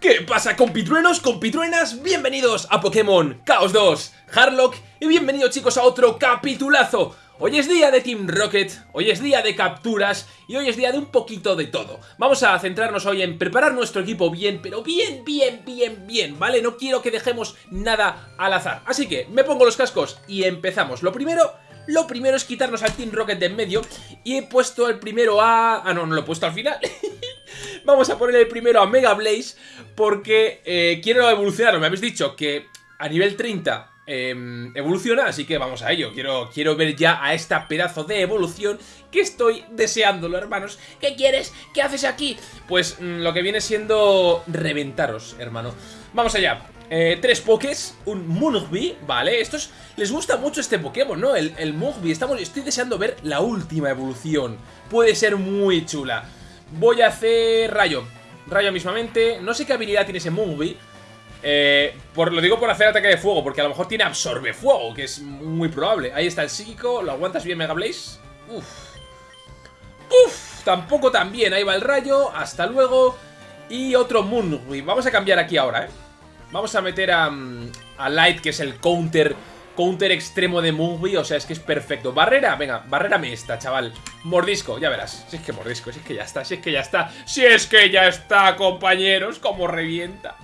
¿Qué pasa compitruenos, compitruenas? Bienvenidos a Pokémon Chaos 2, Harlock y bienvenidos chicos a otro capitulazo. Hoy es día de Team Rocket, hoy es día de capturas y hoy es día de un poquito de todo. Vamos a centrarnos hoy en preparar nuestro equipo bien, pero bien, bien, bien, bien, ¿vale? No quiero que dejemos nada al azar. Así que me pongo los cascos y empezamos. Lo primero lo primero es quitarnos al Team Rocket de en medio Y he puesto el primero a... Ah, no, no lo he puesto al final Vamos a poner el primero a Mega Blaze porque eh, quiero evolucionarlo. Me habéis dicho que a nivel 30 em, evoluciona, así que vamos a ello. Quiero, quiero ver ya a esta pedazo de evolución que estoy deseándolo, hermanos. ¿Qué quieres? ¿Qué haces aquí? Pues mm, lo que viene siendo reventaros, hermano. Vamos allá. Eh, tres pokés, un Mugby, ¿vale? Estos les gusta mucho este Pokémon, ¿no? El, el Estamos, estoy deseando ver la última evolución. Puede ser muy chula. Voy a hacer rayo. Rayo mismamente. No sé qué habilidad tiene ese Moonby. Eh, por, lo digo por hacer ataque de fuego, porque a lo mejor tiene absorbe fuego, que es muy probable. Ahí está el psíquico. ¿Lo aguantas bien, Mega Blaze? Uf. Uf, tampoco tan bien. Ahí va el rayo. Hasta luego. Y otro Moonby. Vamos a cambiar aquí ahora, ¿eh? Vamos a meter a, mm, a Light, que es el counter counter extremo de Moonby, o sea, es que es perfecto. Barrera, venga, barrera esta, chaval. Mordisco, ya verás. Si es que mordisco, si es que ya está, si es que ya está. Si es que ya está, compañeros, como revienta.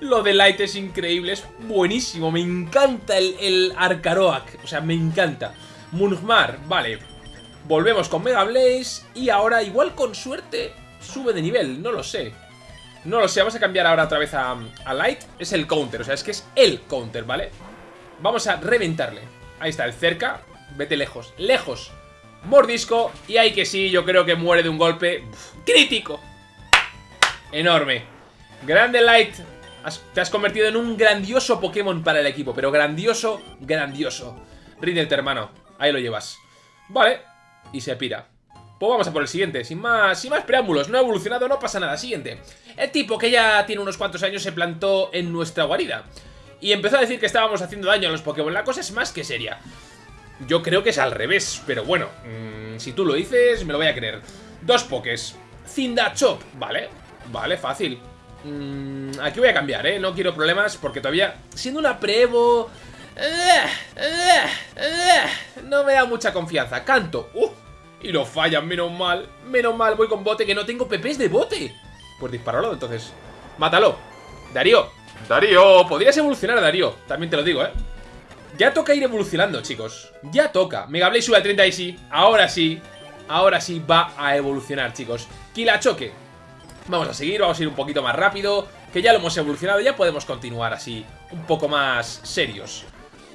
Lo de Light es increíble, es buenísimo, me encanta el, el Arcaroak, o sea, me encanta. Munhmar, vale. Volvemos con Mega Blaze y ahora, igual con suerte, sube de nivel, no lo sé. No lo sé, vamos a cambiar ahora otra vez a, a Light. Es el counter, o sea, es que es el counter, ¿vale? Vamos a reventarle. Ahí está, el cerca. Vete lejos. ¡Lejos! Mordisco. Y ahí que sí, yo creo que muere de un golpe crítico. Enorme. Grande Light. te has convertido en un grandioso Pokémon para el equipo. Pero grandioso, grandioso. Ríndete, hermano. Ahí lo llevas. Vale. Y se pira. Pues vamos a por el siguiente, sin más, sin más preámbulos, no ha evolucionado, no pasa nada. Siguiente. El tipo que ya tiene unos cuantos años se plantó en nuestra guarida y empezó a decir que estábamos haciendo daño a los Pokémon. La cosa es más que seria. Yo creo que es al revés, pero bueno, mmm, si tú lo dices, me lo voy a creer. Dos Pokés. Chop, vale, vale, fácil. Mmm, aquí voy a cambiar, ¿eh? No quiero problemas porque todavía, siendo una Prevo... No me da mucha confianza. Canto. Uh, y lo fallan, menos mal. Menos mal, voy con bote, que no tengo PPs de bote. Pues disparalo, entonces. Mátalo. Darío, Darío, podrías evolucionar, Darío. También te lo digo, ¿eh? Ya toca ir evolucionando, chicos. Ya toca. Mega Blaze sube a 30 y sí. Ahora sí. Ahora sí va a evolucionar, chicos. Choque. Vamos a seguir, vamos a ir un poquito más rápido. Que ya lo hemos evolucionado, ya podemos continuar así. Un poco más serios.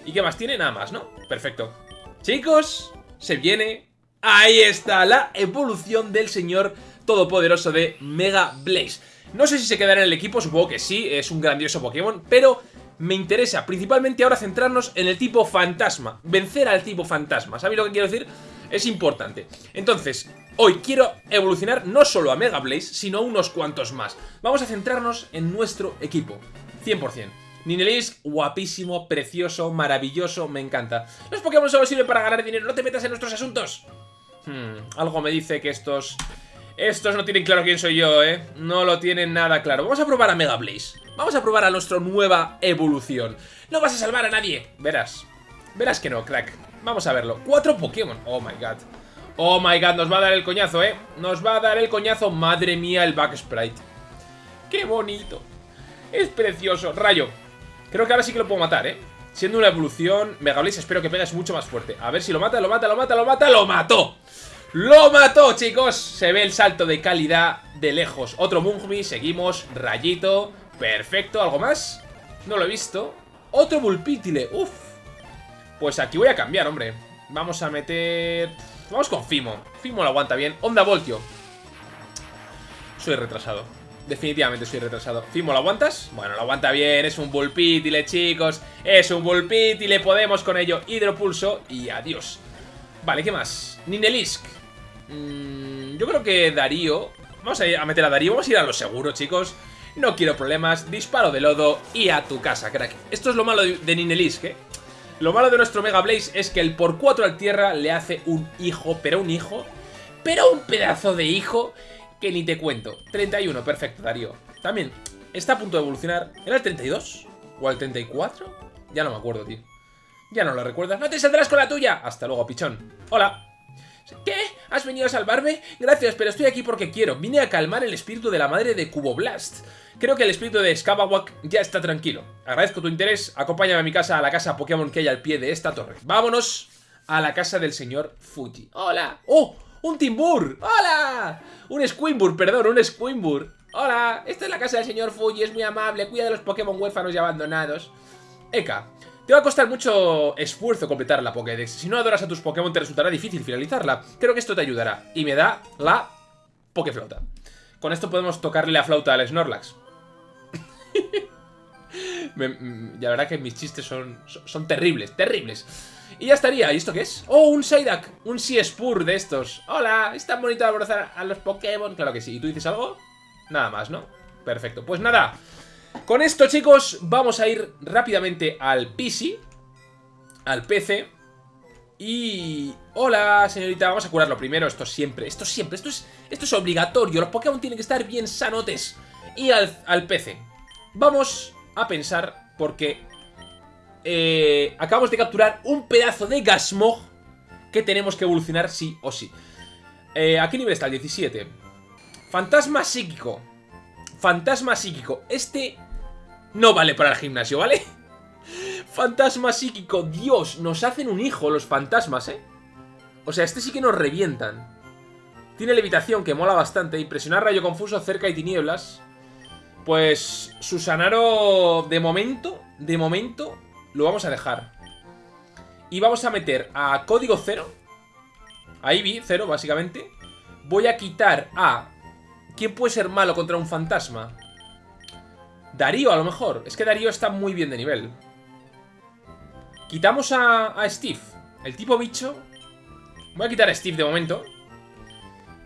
¿Y qué más tiene? Nada más, ¿no? Perfecto. Chicos, se viene... Ahí está, la evolución del señor todopoderoso de Mega Blaze. No sé si se quedará en el equipo, supongo que sí, es un grandioso Pokémon, pero me interesa principalmente ahora centrarnos en el tipo fantasma, vencer al tipo fantasma, ¿sabéis lo que quiero decir? Es importante. Entonces, hoy quiero evolucionar no solo a Mega Blaze, sino a unos cuantos más. Vamos a centrarnos en nuestro equipo, 100%. Ninelisk, guapísimo, precioso, maravilloso, me encanta. Los Pokémon solo sirven para ganar dinero, no te metas en nuestros asuntos. Hmm, algo me dice que estos estos no tienen claro quién soy yo, ¿eh? No lo tienen nada claro. Vamos a probar a Mega Blaze. Vamos a probar a nuestra nueva evolución. No vas a salvar a nadie. Verás. Verás que no, crack. Vamos a verlo. Cuatro Pokémon. Oh, my God. Oh, my God. Nos va a dar el coñazo, ¿eh? Nos va a dar el coñazo. Madre mía, el Back Sprite. ¡Qué bonito! Es precioso. Rayo. Creo que ahora sí que lo puedo matar, ¿eh? Siendo una evolución, Mega Blaze espero que pegues mucho más fuerte. A ver si lo mata, lo mata, lo mata, lo mata, ¡lo mató! ¡Lo mató, chicos! Se ve el salto de calidad de lejos. Otro Mungmi, seguimos. Rayito. Perfecto. ¿Algo más? No lo he visto. Otro Bulpítile. Uf. Pues aquí voy a cambiar, hombre. Vamos a meter... Vamos con Fimo. Fimo lo aguanta bien. Onda Voltio. Soy retrasado. Definitivamente soy retrasado. ¿Fimo lo aguantas? Bueno, lo aguanta bien. Es un Bulpítile, chicos. Es un Bulpítile. Podemos con ello. Hidropulso. Y adiós. Vale, ¿qué más? Ninelisk. Mm, yo creo que Darío... Vamos a, meter a Darío, vamos a ir a lo seguro, chicos. No quiero problemas, disparo de lodo y a tu casa, crack. Esto es lo malo de, Ninelisk, ¿eh? Lo malo de nuestro Mega Blaze es que el por 4 al tierra le hace un hijo, pero un hijo, pero un pedazo de hijo que ni te cuento. 31, perfecto, Darío. También, está a punto de evolucionar. ¿Era el 32? ¿O el 34? Ya no me acuerdo, tío. Ya no lo recuerdas. ¡No te saldrás con la tuya! Hasta luego, pichón. Hola. ¿Qué? ¿Has venido a salvarme? Gracias, pero estoy aquí porque quiero. Vine a calmar el espíritu de la madre de Cuboblast. Creo que el espíritu de Skabawak ya está tranquilo. Agradezco tu interés. Acompáñame a mi casa, a la casa Pokémon que hay al pie de esta torre. Vámonos a la casa del señor Fuji. ¡Hola! ¡Oh! ¡Un Timbur! ¡Hola! Un Squimbur, perdón, un Squimbur. ¡Hola! Esta es la casa del señor Fuji, es muy amable, cuida de los Pokémon huérfanos y abandonados. Eka, te va a costar mucho esfuerzo completar la Pokédex. Si no adoras a tus Pokémon te resultará difícil finalizarla. Creo que esto te ayudará. Y me da la Pokéflauta. Con esto podemos tocarle la flauta al Snorlax. me, mm, la verdad que mis chistes son, son, terribles, terribles. Y ya estaría. ¿Y esto qué es? ¡Oh, un Psyduck! Un Seaspur de estos. ¡Hola! ¿Es tan bonito abrazar a los Pokémon? Claro que sí. ¿Y tú dices algo? Nada más, ¿no? Perfecto. Pues nada. Con esto, chicos, vamos a ir rápidamente al PC. Al PC. Y... Hola, señorita, vamos a curarlo primero. Esto siempre, esto siempre, esto es, esto es obligatorio. Los Pokémon tienen que estar bien sanotes. Y al, PC. Vamos a pensar, porque... Eh, acabamos de capturar un pedazo de Gasmog que tenemos que evolucionar sí o sí. Eh, ¿A qué nivel está? El 17. Fantasma psíquico. Fantasma psíquico. Este no vale para el gimnasio, ¿vale? Fantasma psíquico, Dios, nos hacen un hijo los fantasmas, ¿eh? O sea, este sí que nos revientan. Tiene levitación, que mola bastante. Impresionar rayo confuso, cerca y tinieblas. Pues Susanaro, de momento, de momento, lo vamos a dejar. Y vamos a meter a código cero. A Eevee, cero, básicamente. Voy a quitar a... ¿Quién puede ser malo contra un fantasma? Darío, a lo mejor. Es que Darío está muy bien de nivel. Quitamos a, Steve. El tipo bicho. Voy a quitar a Steve de momento.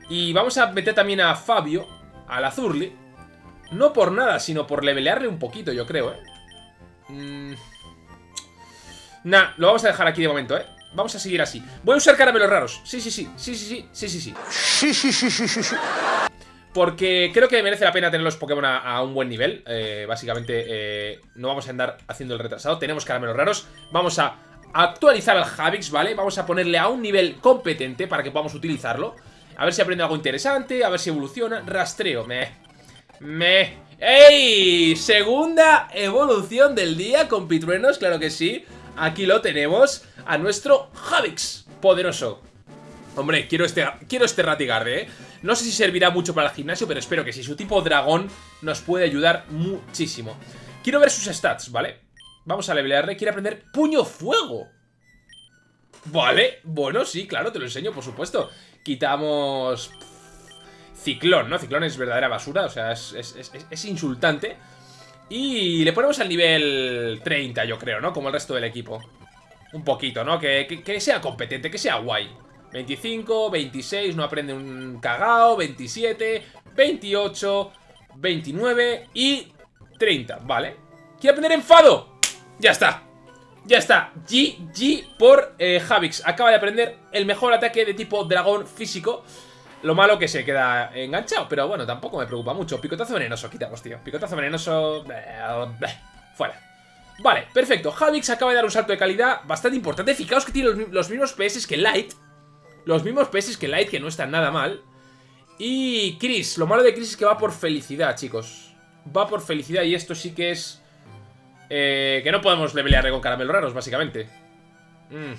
Y vamos a meter también a Fabio. Al Azurli. No por nada, sino por levelearle un poquito, yo creo, ¿eh? Mm. Nah, lo vamos a dejar aquí de momento, ¿eh? Vamos a seguir así. Voy a usar caramelos raros. Sí, sí, sí. Sí, sí, sí. Sí, sí, sí. Sí, sí, sí, sí, sí. Porque creo que merece la pena tener los Pokémon a, un buen nivel. Eh, básicamente, eh, no vamos a andar haciendo el retrasado. Tenemos caramelos raros. Vamos a actualizar al Javix, ¿vale? Vamos a ponerle a un nivel competente para que podamos utilizarlo. A ver si aprende algo interesante, a ver si evoluciona. Rastreo, me... Me... ¡Ey! Segunda evolución del día con Pitruenos, claro que sí. Aquí lo tenemos, a nuestro Javix poderoso. Hombre, quiero este, quiero este Ratigarde, ¿eh? No sé si servirá mucho para el gimnasio, pero espero que sí. Su tipo dragón nos puede ayudar muchísimo. Quiero ver sus stats, ¿vale? Vamos a levelearle. Quiere aprender Puño Fuego. Vale, bueno, sí, claro, te lo enseño, por supuesto. Quitamos... Ciclón, ¿no? Ciclón es verdadera basura, o sea, es, insultante. Y le ponemos al nivel 30, yo creo, ¿no? Como el resto del equipo. Un poquito, ¿no? Que, que sea competente, que sea guay. 25, 26, no aprende un cagao, 27, 28, 29 y 30, ¿vale? ¿Quiere aprender enfado? Ya está, ya está, GG por eh, Javix. Acaba de aprender el mejor ataque de tipo dragón físico. Lo malo que se queda enganchado Pero bueno, tampoco me preocupa mucho. Picotazo venenoso, quitamos, tío. Picotazo venenoso... Fuera. Vale, perfecto. Javix acaba de dar un salto de calidad bastante importante. Fijaos que tiene los mismos PS que Light los mismos peces que Light, que no están nada mal. Y Chris, lo malo de Chris es que va por felicidad, chicos. Va por felicidad y esto sí que es... Eh, que no podemos levelearle con caramelos raros, básicamente. Mm.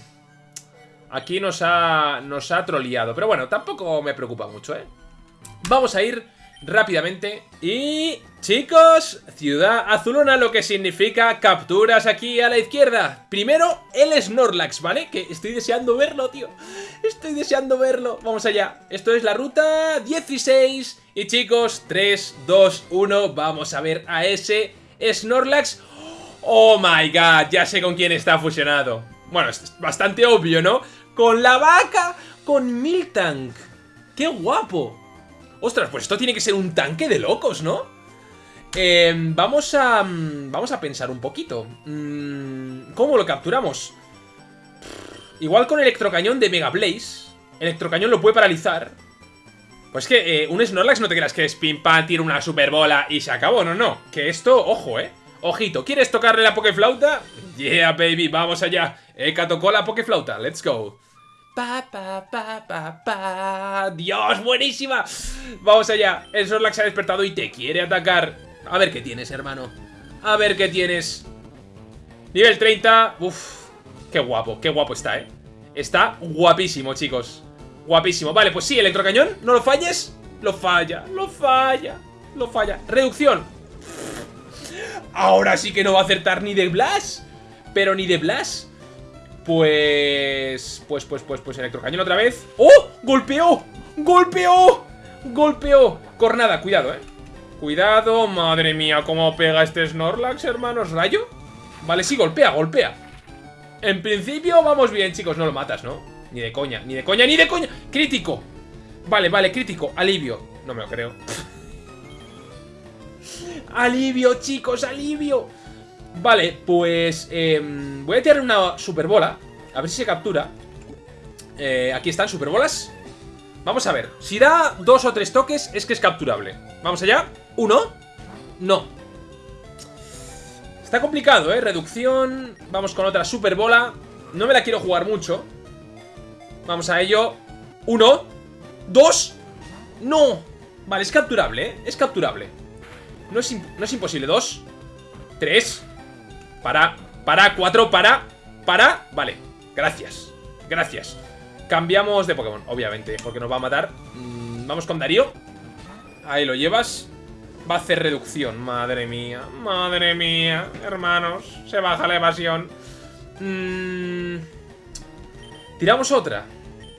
Aquí nos ha, nos ha troleado. Pero bueno, tampoco me preocupa mucho, ¿eh? Vamos a ir rápidamente. Y... Chicos, Ciudad Azulona, lo que significa capturas aquí a la izquierda. Primero, el Snorlax, ¿vale? Que estoy deseando verlo, tío. Estoy deseando verlo. Vamos allá. Esto es la ruta 16. Y chicos, 3, 2, 1, vamos a ver a ese Snorlax. Oh my god, ya sé con quién está fusionado. Bueno, es bastante obvio, ¿no? Con la vaca, con Miltank. ¡Qué guapo! Ostras, pues esto tiene que ser un tanque de locos, ¿no? Eh, vamos a... Mm, vamos a pensar un poquito. Mm, ¿Cómo lo capturamos? Igual con electrocañón de Mega Blaze. Electrocañón lo puede paralizar. Pues que eh, un Snorlax no te creas que es pim pam, tira una super bola y se acabó, no, no. Que esto, ojo, eh. Ojito, ¿quieres tocarle la Pokeflauta? Yeah, baby, vamos allá. Eka tocó la Pokeflauta, let's go. Pa, pa, pa, pa, pa. Dios, buenísima. Vamos allá. El Snorlax se ha despertado y te quiere atacar. A ver qué tienes, hermano. A ver qué tienes. Nivel 30. Uf, qué guapo, qué guapo está, eh. Está guapísimo, chicos. Guapísimo. Vale, pues sí, electrocañón. No lo falles. Lo falla, lo falla, lo falla. Reducción. Ahora sí que no va a acertar ni de Blast. Pero ni de Blast. Pues... Pues, pues, pues, pues, electrocañón otra vez. ¡Oh! ¡Golpeó! ¡Golpeó! ¡Golpeó! Cornada, cuidado, eh. Cuidado, madre mía, cómo pega este Snorlax, hermanos. ¿Rayo? Vale, sí, golpea, golpea. En principio vamos bien, chicos. No lo matas, ¿no? Ni de coña, ni de coña, ni de coña. Crítico. Vale, vale, crítico. Alivio. No me lo creo. alivio, chicos, alivio. Vale, pues em, voy a tirar una superbola. A ver si se captura. Eh, aquí están, superbolas. Vamos a ver. Si da dos o tres toques, es que es capturable. Vamos allá. Uno. No. Está complicado, ¿eh? Reducción. Vamos con otra superbola. No me la quiero jugar mucho. Vamos a ello. Uno. Dos. No. Vale, es capturable, ¿eh? Es capturable. No es, no es imposible. Dos. Tres. Para. Para. Cuatro. Para. Para. Vale. Gracias. Gracias. Cambiamos de Pokémon, obviamente, porque nos va a matar. Mm, vamos con Darío. Ahí lo llevas. Va a hacer reducción. Madre mía. Madre mía. Hermanos. Se baja la evasión. Mmm... Tiramos otra.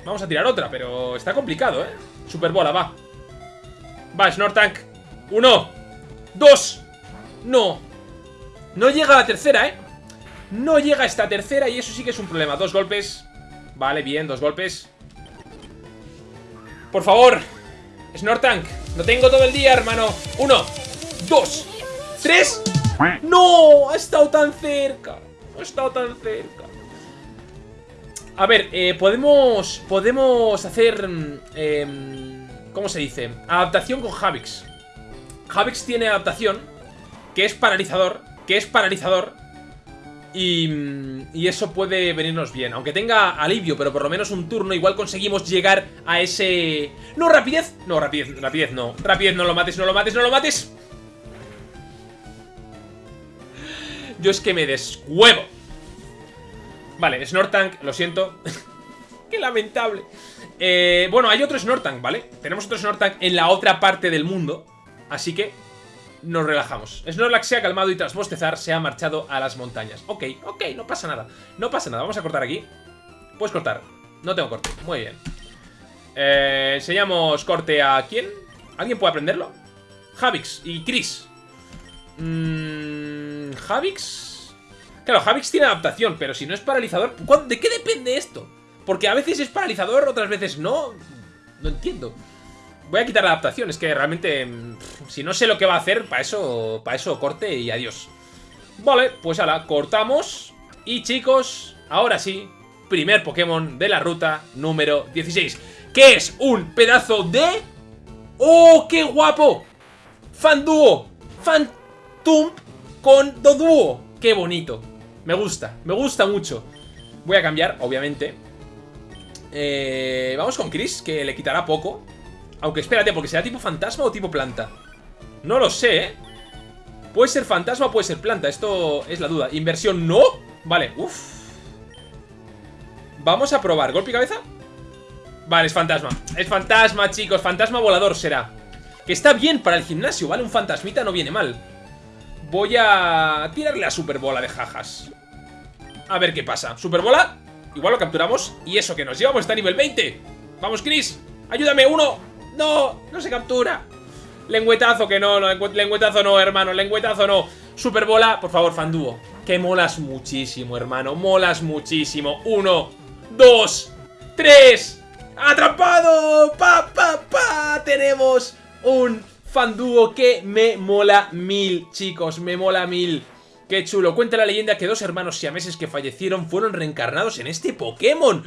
Vamos a tirar otra, pero está complicado, ¿eh? Superbola, va. Va, Snortank. Uno. Dos. No. No llega la tercera, ¿eh? No llega esta tercera y eso sí que es un problema. Dos golpes. Vale, bien, dos golpes. Por favor. Snortank. Lo tengo todo el día, hermano. Uno. Dos. Tres. ¡No! Ha estado tan cerca. Ha estado tan cerca. A ver, eh, podemos podemos hacer... Eh, ¿Cómo se dice? Adaptación con Javix. Javix tiene adaptación, que es paralizador, que es paralizador, y, y, eso puede venirnos bien. Aunque tenga alivio, pero por lo menos un turno, igual conseguimos llegar a ese... ¡No, rapidez! No, rapidez, rapidez no. Rapidez, no lo mates, no lo mates, no lo mates. Yo es que me descuevo. Vale, Snortank, lo siento. Qué lamentable. Eh, bueno, hay otro Snortank, ¿vale? Tenemos otro Snortank en la otra parte del mundo. Así que nos relajamos. Snorlax se ha calmado y tras bostezar se ha marchado a las montañas. Ok, ok, no pasa nada. No pasa nada, vamos a cortar aquí. Puedes cortar. No tengo corte. Muy bien. Eh, enseñamos corte a quién. ¿Alguien puede aprenderlo? Javix y Chris. Mmm... Javix... Claro, Javix tiene adaptación, pero si no es paralizador... ¿De qué depende esto? Porque a veces es paralizador, otras veces no. No entiendo. Voy a quitar la adaptación, es que realmente... Si no sé lo que va a hacer, para eso, para eso corte y adiós. Vale, pues ahora cortamos. Y chicos, ahora sí, primer Pokémon de la ruta número 16. Que es un pedazo de... ¡Oh, qué guapo! Fanduo, Fantump con Doduo. ¡Qué bonito! Me gusta, me gusta mucho. Voy a cambiar, obviamente. Eh, vamos con Chris, que le quitará poco. Aunque espérate, porque será tipo fantasma o tipo planta. No lo sé, ¿eh? Puede ser fantasma o puede ser planta. Esto es la duda. Inversión, no. Vale, uff. Vamos a probar. ¿Golpe y cabeza? Vale, es fantasma. Es fantasma, chicos. Fantasma volador será. Que está bien para el gimnasio, ¿vale? Un fantasmita no viene mal. Voy a tirarle la superbola de jajas. A ver qué pasa. Superbola. Igual lo capturamos. Y eso que nos llevamos está a nivel 20. Vamos, Chris. Ayúdame, uno. No, no se captura. Lengüetazo que no, no, lengüetazo no, hermano. Lengüetazo no. Superbola, por favor, Fandúo. Que molas muchísimo, hermano. Molas muchísimo. Uno, dos, tres. ¡Atrapado! ¡Pa! Tenemos un Fandúo que me mola mil, chicos, me mola mil. Qué chulo. Cuenta la leyenda que dos hermanos siameses que fallecieron fueron reencarnados en este Pokémon.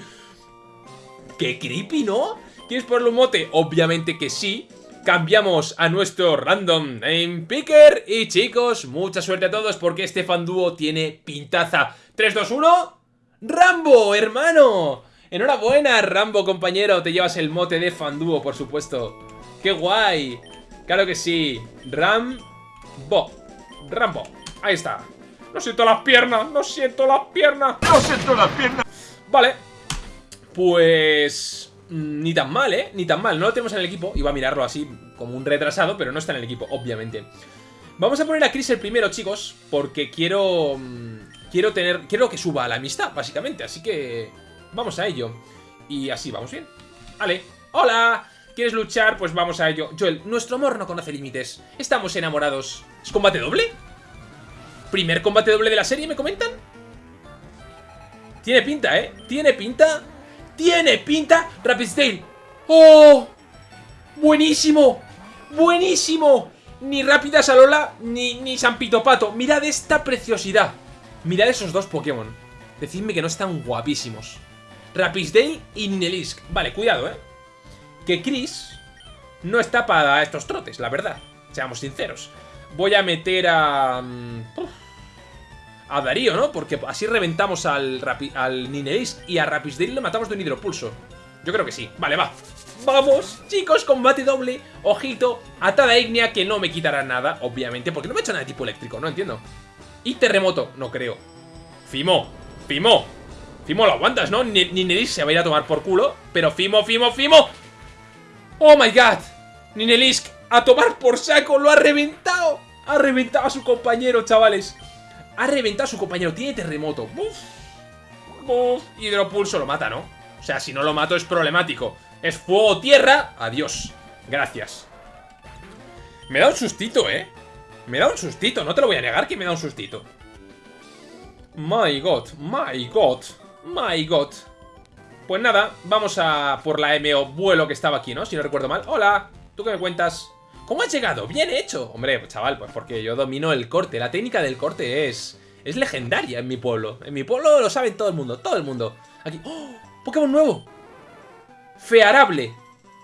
Qué creepy, ¿no? ¿Quieres ponerle un mote? Obviamente que sí. Cambiamos a nuestro random name picker. Y chicos, mucha suerte a todos porque este fandúo tiene pintaza. 3, 2, 1. ¡Rambo, hermano! Enhorabuena, Rambo, compañero. Te llevas el mote de fandúo, por supuesto. ¡Qué guay! Claro que sí. Rambo. Rambo. Ahí está. No siento las piernas, no siento las piernas. No siento las piernas. Vale. Pues... Mm, ni tan mal, ¿eh? Ni tan mal. No lo tenemos en el equipo. Iba a mirarlo así como un retrasado, pero no está en el equipo, obviamente. Vamos a poner a Chris el primero, chicos, porque quiero... Mm, quiero tener... Quiero que suba la amistad, básicamente. Así que... Vamos a ello. Y así, vamos bien. Vale. ¡Hola! ¿Quieres luchar? Pues vamos a ello. Joel, nuestro amor no conoce límites. Estamos enamorados. ¿Es combate doble? ¿Primer combate doble de la serie, me comentan? Tiene pinta, ¿eh? Tiene pinta ¡Tiene pinta! Rapidsdale ¡Oh! ¡Buenísimo! ¡Buenísimo! Ni Rápida Salola ni, ni San Pato Mirad esta preciosidad Mirad esos dos Pokémon Decidme que no están guapísimos Rapidsdale y Ninelisk Vale, cuidado, ¿eh? Que Chris no está para estos trotes, la verdad Seamos sinceros Voy a meter a... Mm, a Darío, ¿no? Porque así reventamos al, al y a Rapisdale lo matamos de un hidropulso. Yo creo que sí. Vale, va. ¡Vamos! Chicos, combate doble. Ojito. Atada Ignea que no me quitará nada, obviamente. Porque no me ha hecho nada de tipo eléctrico, no entiendo. Y terremoto, no creo. Fimo. Fimo. Fimo lo aguantas, ¿no? Ninelisk se va a ir a tomar por culo. Pero Fimo, Fimo, Fimo. ¡Oh, my God! Ninelisk a tomar por saco. Lo ha reventado. Ha reventado a su compañero, chavales. Ha reventado a su compañero. Tiene terremoto. Buf. Buf. Hidropulso lo mata, ¿no? O sea, si no lo mato es problemático. Es fuego, tierra. Adiós. Gracias. Me da un sustito, ¿eh? Me da un sustito. No te lo voy a negar que me da un sustito. My God. My God. My God. Pues nada, vamos a por la MO vuelo que estaba aquí, ¿no? Si no recuerdo mal. Hola, ¿tú qué me cuentas? ¿Cómo has llegado? ¡Bien hecho! Hombre, pues, chaval, pues porque yo domino el corte. La técnica del corte es... Es legendaria en mi pueblo. En mi pueblo lo saben todo el mundo, todo el mundo. Aquí... ¡Oh! ¡Pokémon nuevo! Fearable.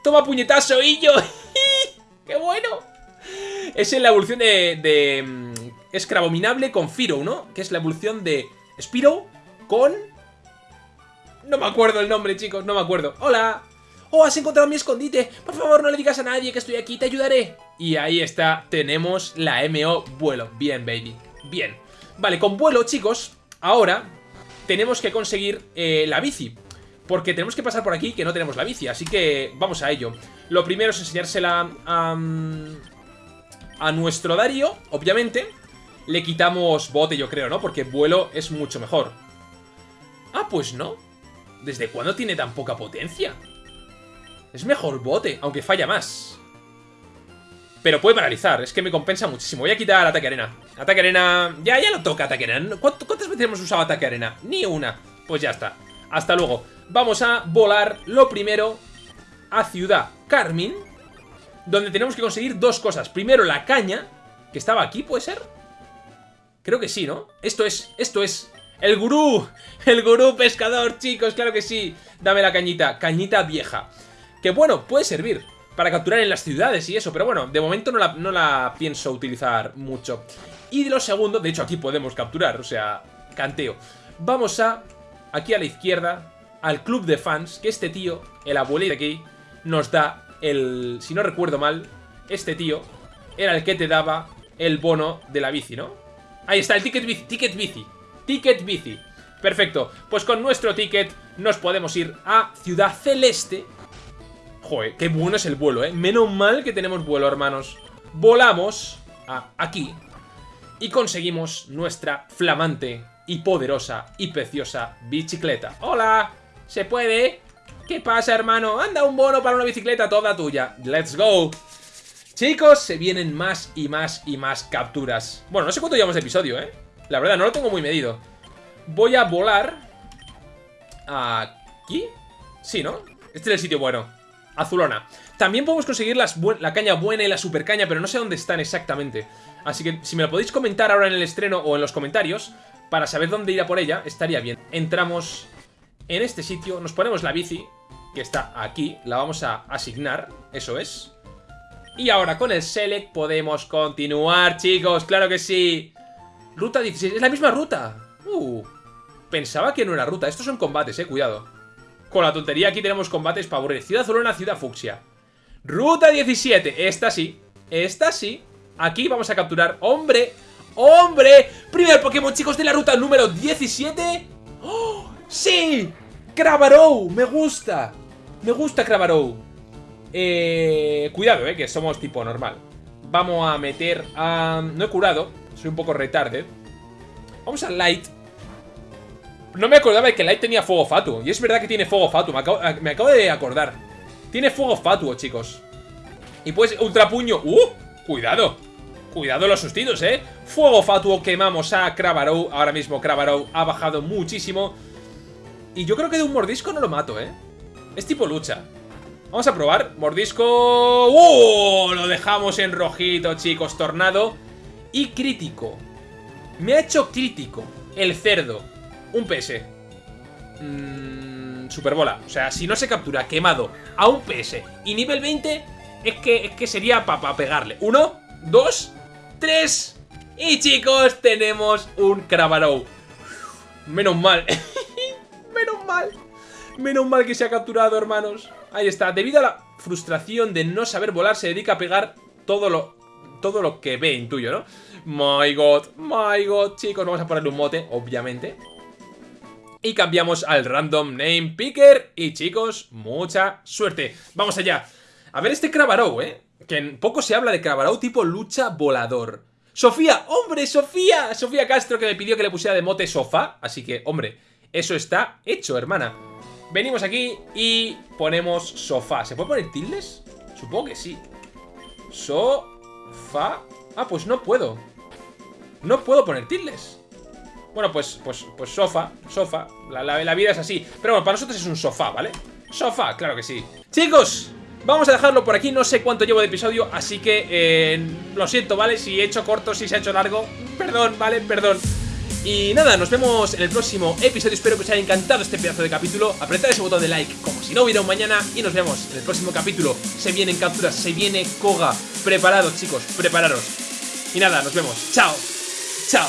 Toma puñetazo yo. ¡Qué bueno! Es en la evolución de... de mm, Escrabominable con Firo, ¿no? Que es la evolución de Spiro con... No me acuerdo el nombre, chicos, no me acuerdo. ¡Hola! ¡Oh, has encontrado mi escondite! Por favor, no le digas a nadie que estoy aquí, te ayudaré. Y ahí está, tenemos la MO vuelo. Bien, baby. Bien. Vale, con vuelo, chicos, ahora tenemos que conseguir eh, la bici. Porque tenemos que pasar por aquí que no tenemos la bici, así que vamos a ello. Lo primero es enseñársela a, a nuestro Darío, obviamente. Le quitamos bote, yo creo, ¿no? Porque vuelo es mucho mejor. Ah, pues no. ¿Desde cuándo tiene tan poca potencia? Es mejor bote, aunque falla más. Pero puede paralizar, es que me compensa muchísimo. Voy a quitar ataque arena. Ataque arena... Ya, ya lo toca ataque arena. ¿Cuántas veces hemos usado ataque arena? Ni una. Pues ya está. Hasta luego. Vamos a volar lo primero a Ciudad Carmín. Donde tenemos que conseguir dos cosas. Primero la caña, que estaba aquí, ¿puede ser? Creo que sí, ¿no? Esto es, esto es... ¡El gurú! ¡El gurú pescador, chicos! ¡Claro que sí! Dame la cañita. Cañita vieja. Que bueno, puede servir para capturar en las ciudades y eso, pero bueno, de momento no la, no la pienso utilizar mucho. Y de lo segundo, de hecho aquí podemos capturar, o sea, canteo. Vamos a, aquí a la izquierda, al club de fans, que este tío, el abuelito de aquí, nos da el, si no recuerdo mal, este tío era el que te daba el bono de la bici, ¿no? Ahí está, el ticket bici, ticket bici, ticket bici. Perfecto, pues con nuestro ticket nos podemos ir a Ciudad Celeste, Joder, qué bueno es el vuelo, ¿eh? Menos mal que tenemos vuelo, hermanos. Volamos a aquí y conseguimos nuestra flamante y poderosa y preciosa bicicleta. ¡Hola! ¿Se puede? ¿Qué pasa, hermano? Anda un bono para una bicicleta toda tuya. ¡Let's go! Chicos, se vienen más y más y más capturas. Bueno, no sé cuánto llevamos de episodio, ¿eh? La verdad, no lo tengo muy medido. Voy a volar... ¿Aquí? Sí, ¿no? Este es el sitio bueno azulona. También podemos conseguir la caña buena y la super caña, pero no sé dónde están exactamente. Así que si me lo podéis comentar ahora en el estreno o en los comentarios, para saber dónde ir a por ella, estaría bien. Entramos en este sitio, nos ponemos la bici que está aquí, la vamos a asignar, eso es. Y ahora con el Select podemos continuar, chicos, claro que sí. Ruta 16, es la misma ruta. Uh, pensaba que no era ruta, estos son combates, eh, cuidado. Con la tontería aquí tenemos combates para aburrir. Ciudad una ciudad fucsia. Ruta 17, esta sí, esta sí. Aquí vamos a capturar, ¡hombre! ¡Hombre! Primer Pokémon, chicos, de la ruta número 17. ¡Oh! ¡Sí! ¡Crabarou! Me gusta. Me gusta Crabarou. Eh, cuidado, eh, que somos tipo normal. Vamos a meter a... No he curado. Soy un poco retarded. Vamos a Light. No me acordaba de que Light tenía fuego fatuo. Y es verdad que tiene fuego fatuo. Me acabo, acabo de acordar. Tiene fuego fatuo, chicos. Y pues, ultra puño. ¡Uh! Cuidado. Cuidado los sustitos, ¿eh? Fuego fatuo, quemamos a Crabarou. Ahora mismo Crabarou ha bajado muchísimo. Y yo creo que de un mordisco no lo mato, ¿eh? Es tipo lucha. Vamos a probar. Mordisco... ¡Uh! Lo dejamos en rojito, chicos. Tornado. Y crítico. Me ha hecho crítico. El cerdo. Un PS. Mmm... Superbola. O sea, si no se captura quemado a un PS y nivel 20, es que, es que sería para pegarle. Uno, dos, tres. Y chicos, tenemos un Crabarou. Menos mal. Menos mal. Menos mal que se ha capturado, hermanos. Ahí está. Debido a la frustración de no saber volar, se dedica a pegar todo lo, todo lo que ve, intuyo, ¿no? My God, my God. Chicos, vamos a ponerle un mote, obviamente. Y cambiamos al Random Name Picker. Y chicos, mucha suerte. Vamos allá. A ver este Crabarou, ¿eh? Que en poco se habla de Crabarou tipo lucha volador. Sofía, hombre, Sofía. Sofía Castro que me pidió que le pusiera de mote sofá. Así que, hombre, eso está hecho, hermana. Venimos aquí y ponemos sofá. ¿Se puede poner tildes? Supongo que sí. Sofá. Ah, pues no puedo. No puedo poner tildes. Bueno, pues, pues, pues sofá, sofá. La, la, vida es así. Pero bueno, para nosotros es un sofá, ¿vale? Sofá, claro que sí. Chicos, Vamos a dejarlo por aquí, no sé cuánto llevo de episodio, así que eh, lo siento, ¿vale? Si he hecho corto, si se ha hecho largo, perdón, ¿vale? Perdón. Y nada, nos vemos en el próximo episodio, espero que os haya encantado este pedazo de capítulo, apretad ese botón de like como si no hubiera un mañana y nos vemos en el próximo capítulo. Se vienen capturas, se viene Koga, preparados chicos, prepararos. Y nada, nos vemos, chao, chao.